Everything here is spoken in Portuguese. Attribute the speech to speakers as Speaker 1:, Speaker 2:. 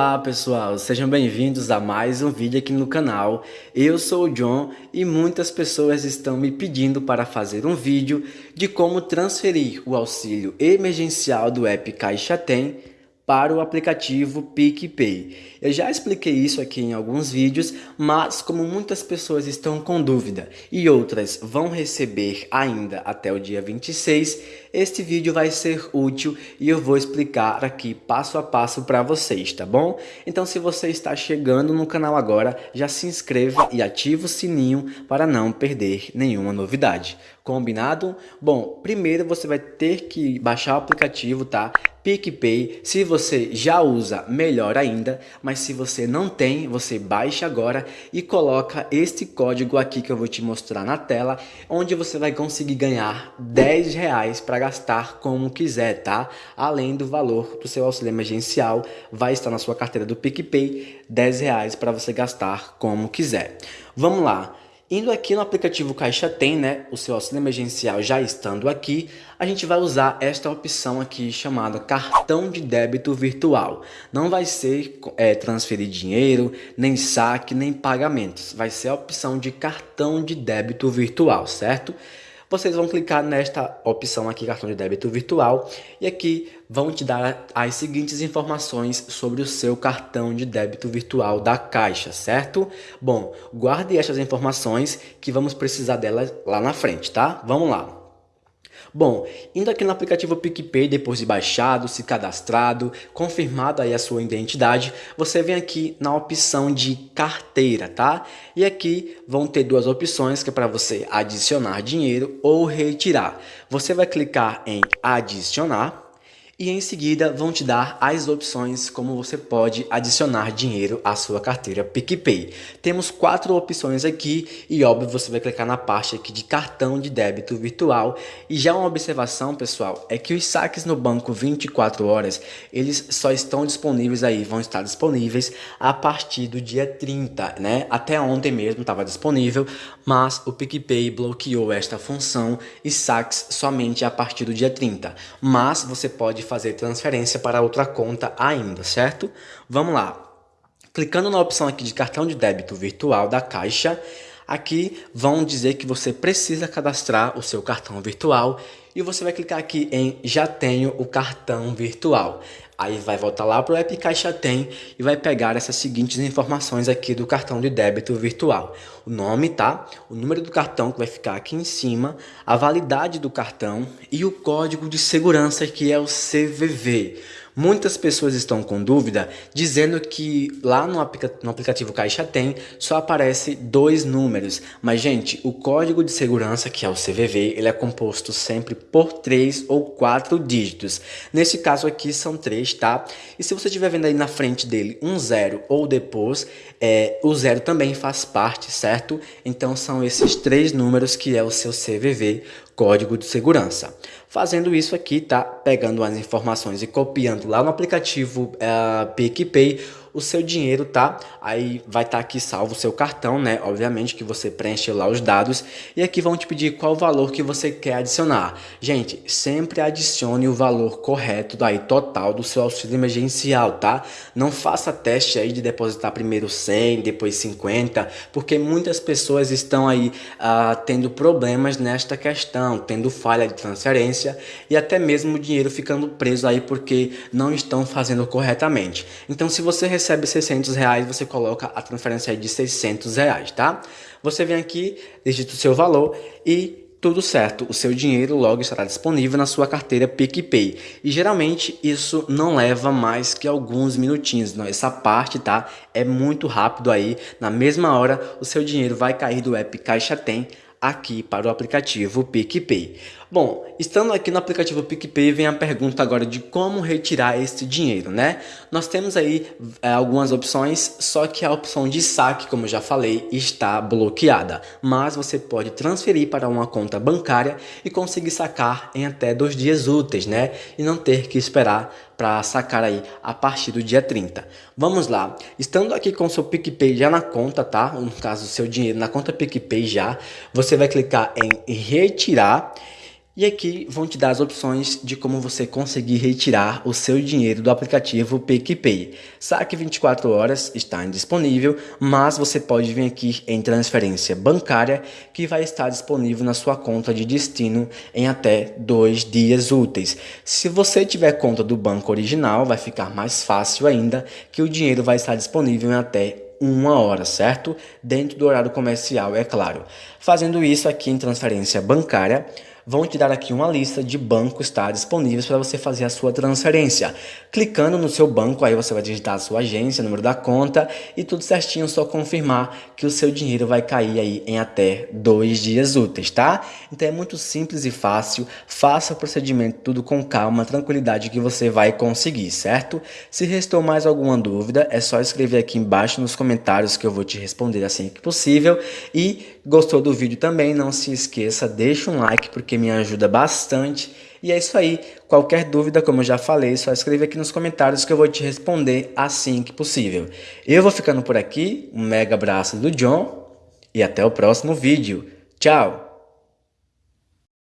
Speaker 1: Olá pessoal, sejam bem-vindos a mais um vídeo aqui no canal. Eu sou o John e muitas pessoas estão me pedindo para fazer um vídeo de como transferir o auxílio emergencial do app Caixa Tem para o aplicativo PicPay. Eu já expliquei isso aqui em alguns vídeos, mas como muitas pessoas estão com dúvida e outras vão receber ainda até o dia 26, este vídeo vai ser útil e eu vou explicar aqui passo a passo para vocês, tá bom? Então se você está chegando no canal agora, já se inscreva e ative o sininho para não perder nenhuma novidade. Combinado? Bom, primeiro você vai ter que baixar o aplicativo, tá? PicPay, se você já usa, melhor ainda, mas se você não tem, você baixa agora e coloca este código aqui que eu vou te mostrar na tela, onde você vai conseguir ganhar 10 reais para gastar como quiser, tá? Além do valor do seu auxílio emergencial, vai estar na sua carteira do PicPay, 10 reais para você gastar como quiser. Vamos lá. Indo aqui no aplicativo Caixa Tem, né, o seu auxílio emergencial já estando aqui, a gente vai usar esta opção aqui chamada cartão de débito virtual. Não vai ser é, transferir dinheiro, nem saque, nem pagamentos. Vai ser a opção de cartão de débito virtual, certo? Vocês vão clicar nesta opção aqui, cartão de débito virtual, e aqui vão te dar as seguintes informações sobre o seu cartão de débito virtual da Caixa, certo? Bom, guarde estas informações que vamos precisar delas lá na frente, tá? Vamos lá. Bom, indo aqui no aplicativo PicPay, depois de baixado, se cadastrado, confirmado aí a sua identidade, você vem aqui na opção de carteira, tá? E aqui vão ter duas opções que é para você adicionar dinheiro ou retirar. Você vai clicar em adicionar e em seguida vão te dar as opções como você pode adicionar dinheiro à sua carteira PicPay. Temos quatro opções aqui e óbvio você vai clicar na parte aqui de cartão de débito virtual e já uma observação pessoal é que os saques no banco 24 horas eles só estão disponíveis aí, vão estar disponíveis a partir do dia 30, né? Até ontem mesmo estava disponível, mas o PicPay bloqueou esta função e saques somente a partir do dia 30. Mas você pode fazer transferência para outra conta ainda, certo? Vamos lá. Clicando na opção aqui de cartão de débito virtual da Caixa, aqui vão dizer que você precisa cadastrar o seu cartão virtual e você vai clicar aqui em já tenho o cartão virtual. Aí vai voltar lá para o app Caixa Tem e vai pegar essas seguintes informações aqui do cartão de débito virtual. O nome, tá? O número do cartão que vai ficar aqui em cima, a validade do cartão e o código de segurança que é o CVV. Muitas pessoas estão com dúvida dizendo que lá no, aplica no, aplicativo Caixa Tem só aparece dois números. Mas, gente, o código de segurança, que é o CVV, ele é composto sempre por três ou quatro dígitos. Nesse caso aqui são três, tá? E se você estiver vendo aí na frente dele um zero ou depois, é, o zero também faz parte, certo? Então são esses três números que é o seu CVV, código de segurança. Fazendo isso aqui, tá? Pegando as informações e copiando lá no aplicativo uh, PicPay o seu dinheiro, tá? Aí vai estar tá aqui salvo o seu cartão, né? Obviamente que você preenche lá os dados e aqui vão te pedir qual valor que você quer adicionar. Gente, sempre adicione o valor correto daí total do seu auxílio emergencial, tá? Não faça teste aí de depositar primeiro 100, depois 50, porque muitas pessoas estão aí uh, tendo problemas nesta questão, tendo falha de transferência e até mesmo o dinheiro ficando preso aí porque não estão fazendo corretamente. Então se você recebe 600 reais, você coloca a transferência de 600 reais, tá? Você vem aqui, digita o seu valor e tudo certo, o seu dinheiro logo estará disponível na sua carteira PicPay. E geralmente isso não leva mais que alguns minutinhos, não? essa parte tá é muito rápido aí, na mesma hora o seu dinheiro vai cair do app Caixa Tem aqui para o aplicativo PicPay. Bom, estando aqui no aplicativo PicPay, vem a pergunta agora de como retirar esse dinheiro, né? Nós temos aí é, algumas opções, só que a opção de saque, como já falei, está bloqueada. Mas você pode transferir para uma conta bancária e conseguir sacar em até dois dias úteis, né? E não ter que esperar para sacar aí a partir do dia 30. Vamos lá, estando aqui com o seu PicPay já na conta, tá? No caso, seu dinheiro na conta PicPay já, você vai clicar em retirar E aqui vão te dar as opções de como você conseguir retirar o seu dinheiro do aplicativo PicPay. Saque 24 horas está indisponível, mas você pode vir aqui em transferência bancária que vai estar disponível na sua conta de destino em até dois dias úteis. Se você tiver conta do banco original, vai ficar mais fácil ainda que o dinheiro vai estar disponível em até uma hora, certo? Dentro do horário comercial, é claro. Fazendo isso aqui em transferência bancária, vão te dar aqui uma lista de bancos tá, disponíveis para você fazer a sua transferência. Clicando no seu banco, aí você vai digitar a sua agência, número da conta e tudo certinho, só confirmar que o seu dinheiro vai cair aí em até dois dias úteis, tá? Então é muito simples e fácil, faça o procedimento tudo com calma, tranquilidade que você vai conseguir, certo? Se restou mais alguma dúvida, é só escrever aqui embaixo nos comentários que eu vou te responder assim que possível e gostou do vídeo também, não se esqueça, deixa um like porque me ajuda bastante. E é isso aí. Qualquer dúvida, como eu já falei, só escreve aqui nos comentários que eu vou te responder assim que possível. Eu vou ficando por aqui. Um mega abraço do John e até o próximo vídeo. Tchau!